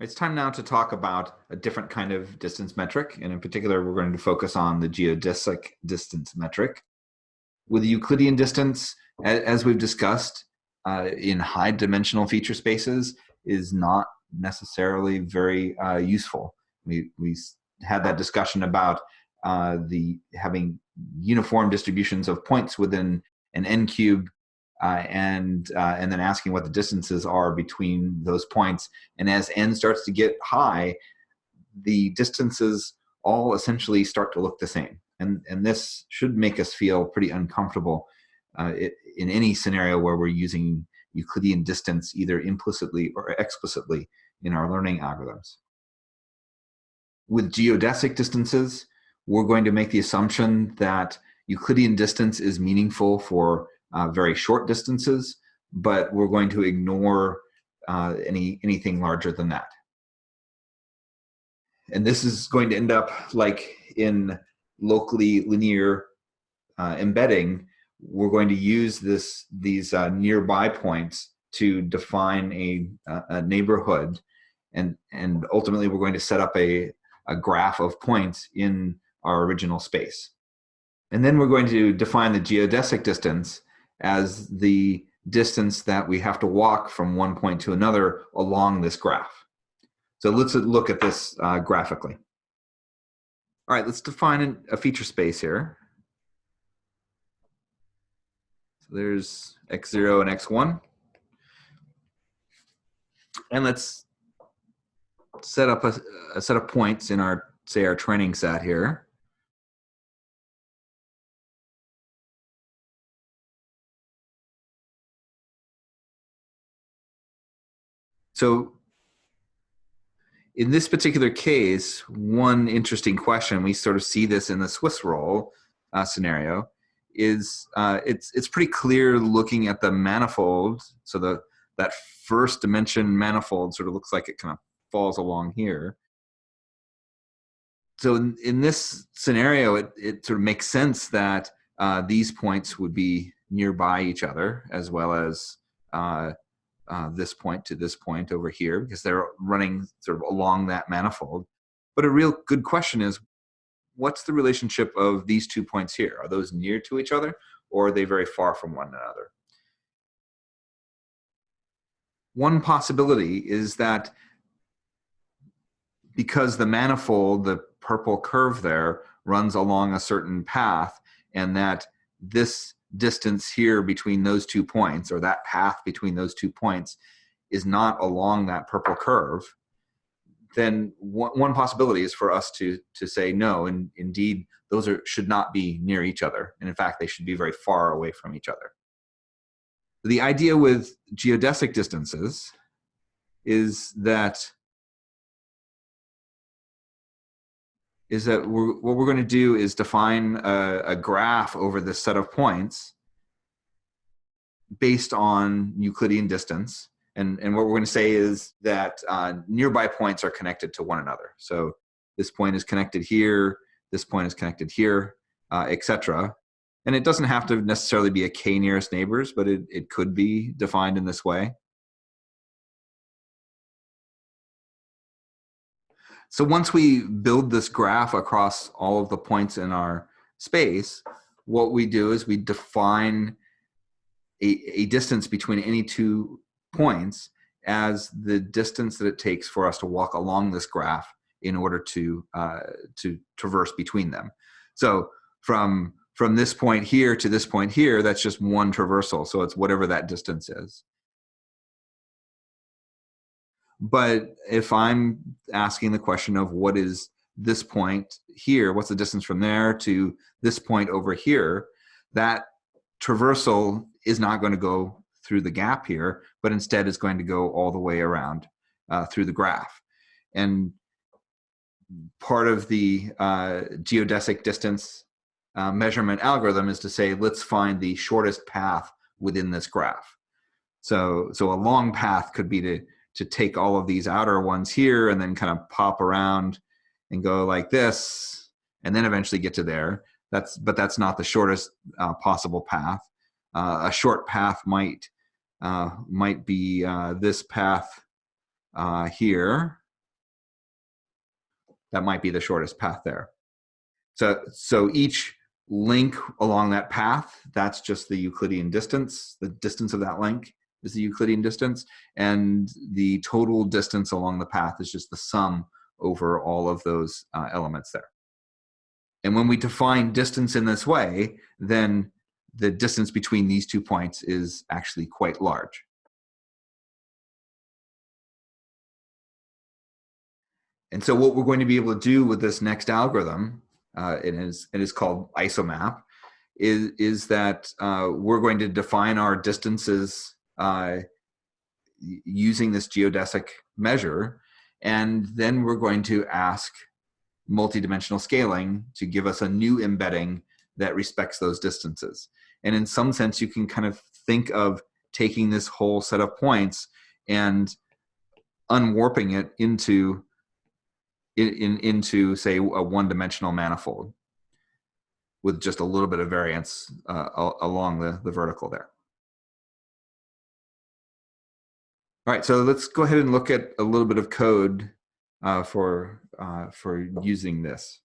It's time now to talk about a different kind of distance metric, and in particular, we're going to focus on the geodesic distance metric. With the Euclidean distance, as we've discussed, uh, in high dimensional feature spaces is not necessarily very uh, useful. We, we had that discussion about uh, the having uniform distributions of points within an n cube uh, and uh, and then asking what the distances are between those points. And as n starts to get high, the distances all essentially start to look the same. And and this should make us feel pretty uncomfortable uh, it, in any scenario where we're using Euclidean distance either implicitly or explicitly in our learning algorithms. With geodesic distances, we're going to make the assumption that Euclidean distance is meaningful for uh, very short distances, but we're going to ignore uh, any anything larger than that. And this is going to end up like in locally linear uh, embedding, we're going to use this these uh, nearby points to define a, a neighborhood and and ultimately we're going to set up a, a graph of points in our original space. And then we're going to define the geodesic distance as the distance that we have to walk from one point to another along this graph. So let's look at this uh, graphically. All right, let's define a feature space here. So there's x0 and x1. And let's set up a, a set of points in our, say, our training set here. So in this particular case, one interesting question, we sort of see this in the Swiss roll uh, scenario, is uh, it's, it's pretty clear looking at the manifold. So the, that first dimension manifold sort of looks like it kind of falls along here. So in, in this scenario, it, it sort of makes sense that uh, these points would be nearby each other as well as uh, this point to this point over here because they're running sort of along that manifold. But a real good question is, what's the relationship of these two points here? Are those near to each other or are they very far from one another? One possibility is that because the manifold, the purple curve there, runs along a certain path and that this distance here between those two points or that path between those two points is not along that purple curve, then one, possibility is for us to, to say no, and indeed those are, should not be near each other. And in fact, they should be very far away from each other. The idea with geodesic distances is that is that we're, what we're going to do is define a, a graph over this set of points based on Euclidean distance. And, and what we're going to say is that uh, nearby points are connected to one another. So this point is connected here, this point is connected here, uh, etc. And it doesn't have to necessarily be a k nearest neighbors, but it, it could be defined in this way. So once we build this graph across all of the points in our space, what we do is we define a, a distance between any two points as the distance that it takes for us to walk along this graph in order to uh, to traverse between them. So from from this point here to this point here, that's just one traversal. So it's whatever that distance is. But if I'm asking the question of what is this point here, what's the distance from there to this point over here, that traversal is not going to go through the gap here, but instead is going to go all the way around uh, through the graph. And part of the uh, geodesic distance uh, measurement algorithm is to say, let's find the shortest path within this graph. So, so a long path could be to to take all of these outer ones here and then kind of pop around and go like this and then eventually get to there. That's, but that's not the shortest uh, possible path. Uh, a short path might, uh, might be uh, this path uh, here. that might be the shortest path there. So, so each link along that path, that's just the Euclidean distance. The distance of that link is the Euclidean distance. And the total distance along the path is just the sum over all of those uh, elements there. And when we define distance in this way, then the distance between these two points is actually quite large. And so what we're going to be able to do with this next algorithm, uh, it, is, it is called isomap, is, is that uh, we're going to define our distances uh, using this geodesic measure, and then we're going to ask multidimensional scaling to give us a new embedding that respects those distances. And in some sense, you can kind of think of taking this whole set of points and unwarping it into in, in, into say a one-dimensional manifold with just a little bit of variance uh, along the, the vertical there. All right, so let's go ahead and look at a little bit of code uh, for, uh, for using this.